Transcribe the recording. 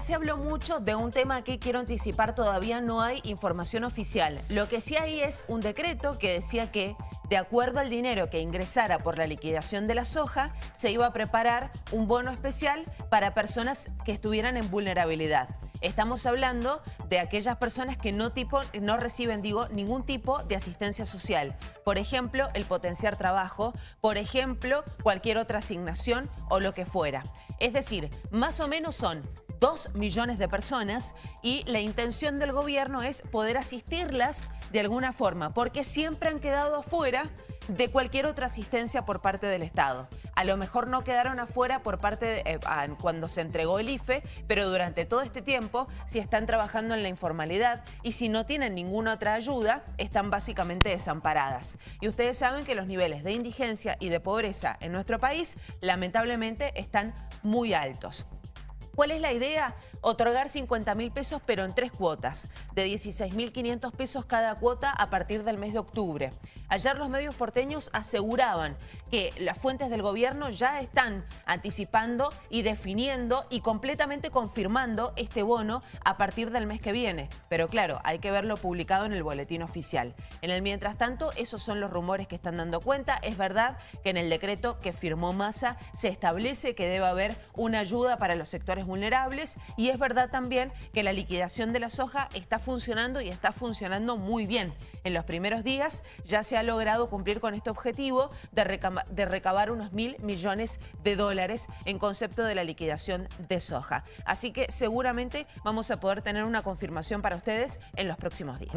Se habló mucho de un tema que quiero anticipar, todavía no hay información oficial. Lo que sí hay es un decreto que decía que, de acuerdo al dinero que ingresara por la liquidación de la soja, se iba a preparar un bono especial para personas que estuvieran en vulnerabilidad. Estamos hablando de aquellas personas que no, tipo, no reciben, digo, ningún tipo de asistencia social. Por ejemplo, el potenciar trabajo, por ejemplo, cualquier otra asignación o lo que fuera. Es decir, más o menos son 2 millones de personas y la intención del gobierno es poder asistirlas de alguna forma, porque siempre han quedado afuera de cualquier otra asistencia por parte del Estado. A lo mejor no quedaron afuera por parte de, eh, cuando se entregó el IFE, pero durante todo este tiempo, si están trabajando en la informalidad y si no tienen ninguna otra ayuda, están básicamente desamparadas. Y ustedes saben que los niveles de indigencia y de pobreza en nuestro país lamentablemente están muy altos. ¿Cuál es la idea? Otorgar 50 mil pesos pero en tres cuotas, de 16.500 pesos cada cuota a partir del mes de octubre. Ayer los medios porteños aseguraban que las fuentes del gobierno ya están anticipando y definiendo y completamente confirmando este bono a partir del mes que viene. Pero claro, hay que verlo publicado en el boletín oficial. En el mientras tanto, esos son los rumores que están dando cuenta. Es verdad que en el decreto que firmó Massa se establece que debe haber una ayuda para los sectores vulnerables y es verdad también que la liquidación de la soja está funcionando y está funcionando muy bien. En los primeros días ya se ha logrado cumplir con este objetivo de, de recabar unos mil millones de dólares en concepto de la liquidación de soja. Así que seguramente vamos a poder tener una confirmación para ustedes en los próximos días.